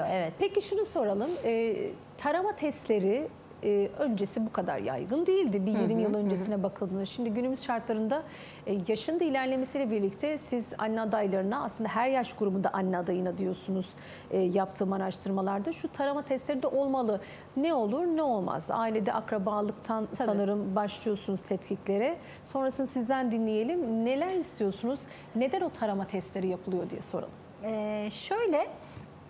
Evet. Peki şunu soralım. Ee, tarama testleri e, öncesi bu kadar yaygın değildi. Bir 20 yıl öncesine bakıldığında. Şimdi günümüz şartlarında e, yaşın da ilerlemesiyle birlikte siz anne adaylarına aslında her yaş grubunda anne adayına diyorsunuz e, yaptığım araştırmalarda. Şu tarama testleri de olmalı. Ne olur ne olmaz. Ailede akrabalıktan sanırım başlıyorsunuz tetkiklere. Sonrasını sizden dinleyelim. Neler istiyorsunuz? Neden o tarama testleri yapılıyor diye soralım. Ee, şöyle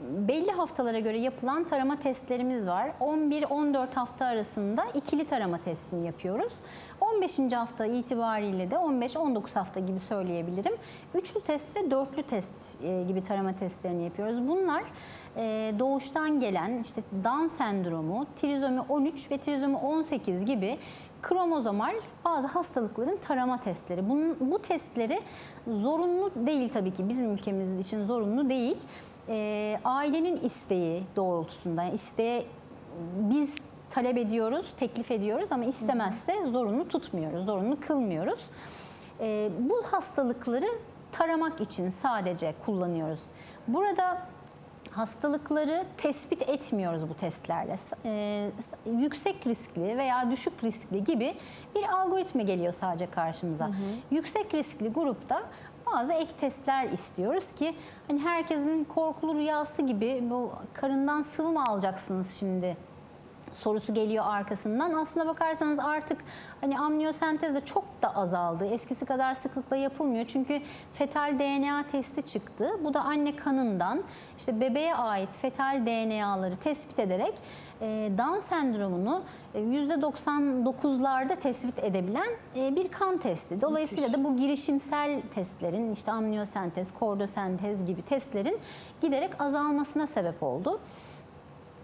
belli haftalara göre yapılan tarama testlerimiz var. 11-14 hafta arasında ikili tarama testini yapıyoruz. 15. hafta itibariyle de 15-19 hafta gibi söyleyebilirim. Üçlü test ve dörtlü test e, gibi tarama testlerini yapıyoruz. Bunlar e, doğuştan gelen işte Down sendromu, trizomi 13 ve trizomi 18 gibi kromozomal bazı hastalıkların tarama testleri. Bunun, bu testleri zorunlu değil tabii ki bizim ülkemiz için zorunlu değil. Ee, ailenin isteği doğrultusunda yani isteğe biz talep ediyoruz, teklif ediyoruz ama istemezse zorunlu tutmuyoruz, zorunlu kılmıyoruz. Ee, bu hastalıkları taramak için sadece kullanıyoruz. Burada hastalıkları tespit etmiyoruz bu testlerle. Ee, yüksek riskli veya düşük riskli gibi bir algoritma geliyor sadece karşımıza. Yüksek riskli grupta bazı ek testler istiyoruz ki hani herkesin korkulu rüyası gibi bu karından sıvı mı alacaksınız şimdi sorusu geliyor arkasından. Aslına bakarsanız artık hani amniyosentez de çok da azaldı. Eskisi kadar sıklıkla yapılmıyor. Çünkü fetal DNA testi çıktı. Bu da anne kanından işte bebeğe ait fetal DNA'ları tespit ederek e, Down sendromunu e, %99'larda tespit edebilen e, bir kan testi. Dolayısıyla da bu girişimsel testlerin işte amniyosentez, kordosentez gibi testlerin giderek azalmasına sebep oldu.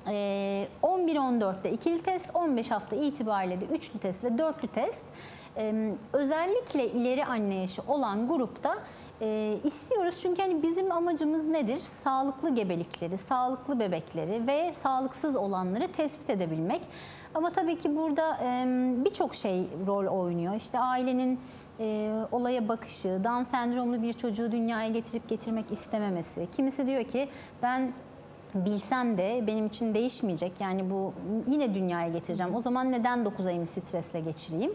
Ee, 11-14'te ikili test, 15 hafta itibariyle de üçlü test ve dörtlü test. Ee, özellikle ileri anne yaşı olan grupta e, istiyoruz. Çünkü hani bizim amacımız nedir? Sağlıklı gebelikleri, sağlıklı bebekleri ve sağlıksız olanları tespit edebilmek. Ama tabii ki burada birçok şey rol oynuyor. İşte ailenin e, olaya bakışı, Down sendromlu bir çocuğu dünyaya getirip getirmek istememesi. Kimisi diyor ki ben bilsem de benim için değişmeyecek. Yani bu yine dünyaya getireceğim. O zaman neden 9 ayımı stresle geçireyim?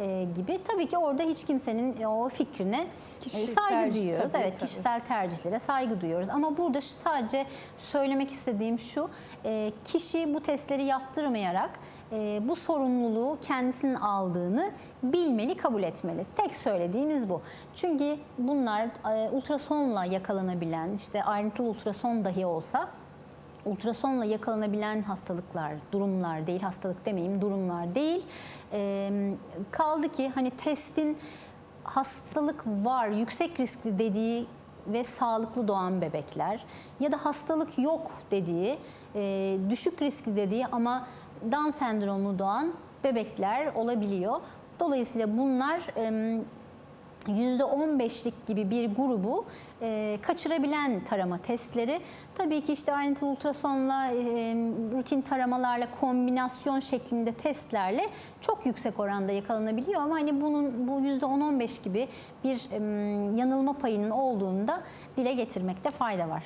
Ee, gibi. Tabii ki orada hiç kimsenin o fikrine e, Kişi saygı tercih, duyuyoruz. tabii, evet, tabii. kişisel tercihlere saygı duyuyoruz. Ama burada şu- sadece söylemek istediğim şu. e, kişi bu testleri yaptırmayarak e, bu sorumluluğu kendisinin aldığını bilmeli, kabul etmeli. Tek söylediğimiz bu. Çünkü bunlar e, ultrasonla yakalanabilen, işte ayrıntılı ultrason dahi olsa ultrasonla yakalanabilen hastalıklar, durumlar değil, hastalık demeyeyim, durumlar değil. Ee, kaldı ki hani testin hastalık var, yüksek riskli dediği ve sağlıklı doğan bebekler ya da hastalık yok dediği, e, düşük riskli dediği ama Down sendromlu doğan bebekler olabiliyor. Dolayısıyla bunlar em, %15'lik gibi bir grubu e, kaçırabilen tarama testleri. Tabii ki işte ayrıntılı ultrasonla, e, rutin taramalarla, kombinasyon şeklinde testlerle çok yüksek oranda yakalanabiliyor. Ama hani bunun bu %10-15 gibi bir em, yanılma payının olduğunu da dile getirmekte fayda var.